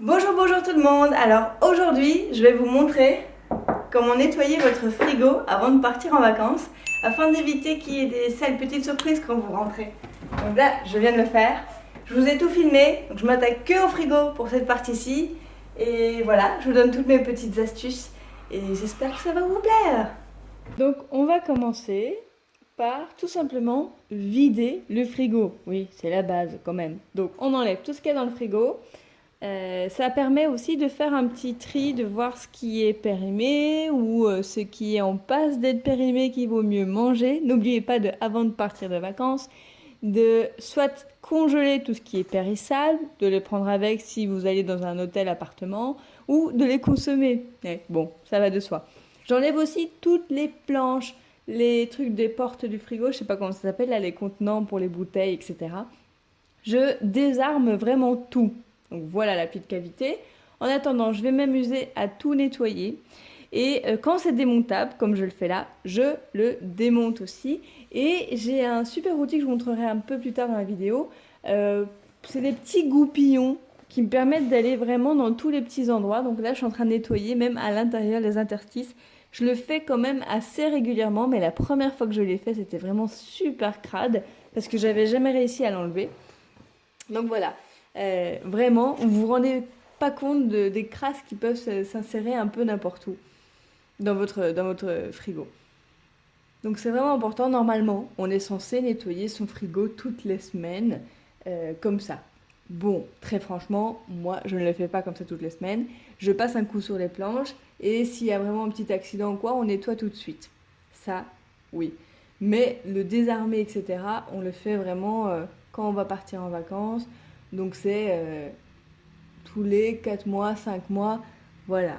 Bonjour, bonjour tout le monde Alors aujourd'hui, je vais vous montrer comment nettoyer votre frigo avant de partir en vacances afin d'éviter qu'il y ait des sales petites surprises quand vous rentrez. Donc là, je viens de le faire. Je vous ai tout filmé, donc je m'attaque que au frigo pour cette partie-ci. Et voilà, je vous donne toutes mes petites astuces et j'espère que ça va vous plaire. Donc on va commencer par tout simplement vider le frigo. Oui, c'est la base quand même. Donc on enlève tout ce qu'il y a dans le frigo. Euh, ça permet aussi de faire un petit tri, de voir ce qui est périmé ou euh, ce qui est en passe d'être périmé qu'il vaut mieux manger. N'oubliez pas de, avant de partir de vacances, de soit congeler tout ce qui est périssable, de les prendre avec si vous allez dans un hôtel appartement ou de les consommer. Eh, bon, ça va de soi. J'enlève aussi toutes les planches, les trucs des portes du frigo, je sais pas comment ça s'appelle, là, les contenants pour les bouteilles, etc. Je désarme vraiment tout. Donc voilà la petite cavité. En attendant, je vais m'amuser à tout nettoyer. Et euh, quand c'est démontable, comme je le fais là, je le démonte aussi. Et j'ai un super outil que je vous montrerai un peu plus tard dans la vidéo. Euh, c'est des petits goupillons qui me permettent d'aller vraiment dans tous les petits endroits. Donc là, je suis en train de nettoyer même à l'intérieur les interstices. Je le fais quand même assez régulièrement, mais la première fois que je l'ai fait, c'était vraiment super crade parce que j'avais jamais réussi à l'enlever. Donc voilà, euh, vraiment, vous vous rendez pas compte des crasses qui peuvent s'insérer un peu n'importe où dans votre, frigo. Donc c'est vraiment important, normalement, on est censé nettoyer son frigo toutes les semaines, euh, comme ça. Bon, très franchement, moi, je ne le fais pas comme ça toutes les semaines. Je passe un coup sur les planches et s'il y a vraiment un petit accident ou quoi, on nettoie tout de suite. Ça, oui. Mais le désarmer, etc., on le fait vraiment euh, quand on va partir en vacances. Donc c'est euh, tous les 4 mois, 5 mois, voilà.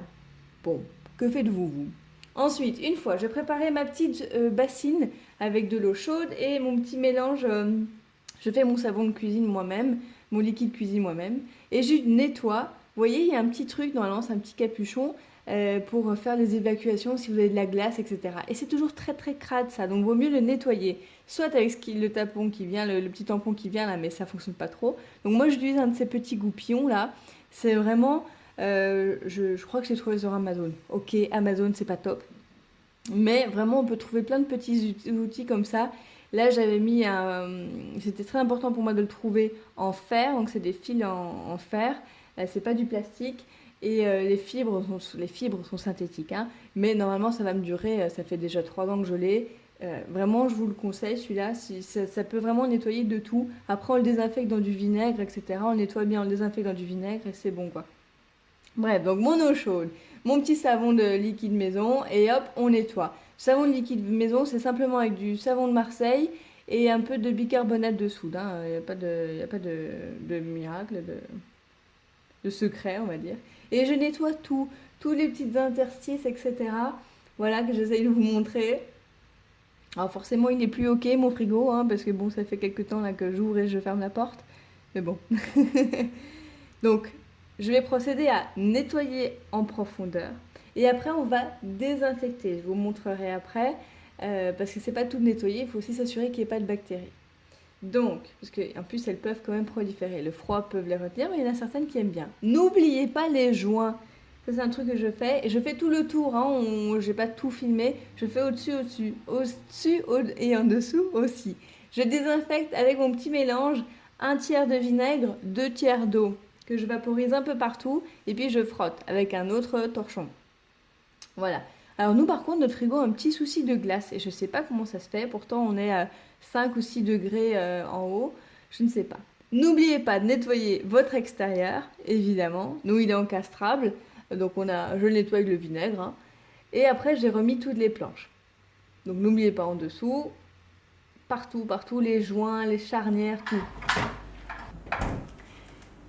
Bon, que faites-vous, vous? Ensuite, une fois, je préparais ma petite euh, bassine avec de l'eau chaude et mon petit mélange, je fais mon savon de cuisine moi-même mon liquide cuisine moi-même. Et je nettoie. Vous voyez, il y a un petit truc, normalement c'est un petit capuchon euh, pour faire les évacuations si vous avez de la glace, etc. Et c'est toujours très très crade ça, donc vaut mieux le nettoyer. Soit avec le tapon qui vient, le, petit tampon qui vient là, mais ça fonctionne pas trop. Donc moi j'utilise un de ces petits goupillons là. C'est vraiment, euh, je, crois que j'ai trouvé sur Amazon. Ok, Amazon c'est pas top. Mais vraiment on peut trouver plein de petits outils comme ça Là, j'avais mis un... C'était très important pour moi de le trouver en fer, donc c'est des fils en, fer. Là, c'est pas du plastique. Et euh, les, fibres sont, les fibres sont synthétiques. Hein. Mais normalement, ça va me durer. Euh, ça fait déjà trois ans que je l'ai. Euh, vraiment, je vous le conseille, celui-là. Si, ça, peut vraiment nettoyer de tout. Après, on le désinfecte dans du vinaigre, etc. On nettoie bien, on le désinfecte dans du vinaigre et c'est bon, quoi. Bref, donc mon eau chaude, mon petit savon de liquide maison et hop, on nettoie. Savon de liquide maison, c'est simplement avec du savon de Marseille et un peu de bicarbonate de soude. Il hein. n'y a pas, de, a pas de, miracle, de, de, secret, on va dire. Et je nettoie tout, tous les petites interstices, etc. Voilà, que j'essaye de vous montrer. Alors forcément, il n'est plus OK, mon frigo, hein, parce que bon, ça fait quelques temps là, que j'ouvre et je ferme la porte. Mais bon. Donc, je vais procéder à nettoyer en profondeur. Et après, on va désinfecter. Je vous montrerai après, euh, parce que c'est pas tout nettoyer, il faut aussi s'assurer qu'il n'y ait pas de bactéries. Donc, parce qu'en plus, elles peuvent quand même proliférer. Le froid peut les retenir, mais il y en a certaines qui aiment bien. N'oubliez pas les joints. Ça, c'est un truc que je fais. Et je fais tout le tour. Hein. Je n'ai pas tout filmé. Je fais au-dessus, au-dessus, au-dessus et en dessous aussi. Je désinfecte avec mon petit mélange un tiers de vinaigre, deux tiers d'eau que je vaporise un peu partout. Et puis, je frotte avec un autre torchon. Voilà. Alors nous par contre notre frigo a un petit souci de glace et je ne sais pas comment ça se fait. Pourtant on est à 5 ou 6 degrés euh, en haut. Je ne sais pas. N'oubliez pas de nettoyer votre extérieur, évidemment. Nous il est encastrable. Donc on a, je le nettoie avec le vinaigre. Hein. Et après j'ai remis toutes les planches. Donc n'oubliez pas en dessous. Partout, partout, les joints, les charnières, tout.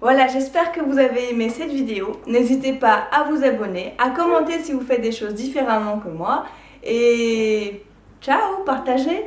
Voilà, j'espère que vous avez aimé cette vidéo. N'hésitez pas à vous abonner, à commenter si vous faites des choses différemment que moi. Et ciao, partagez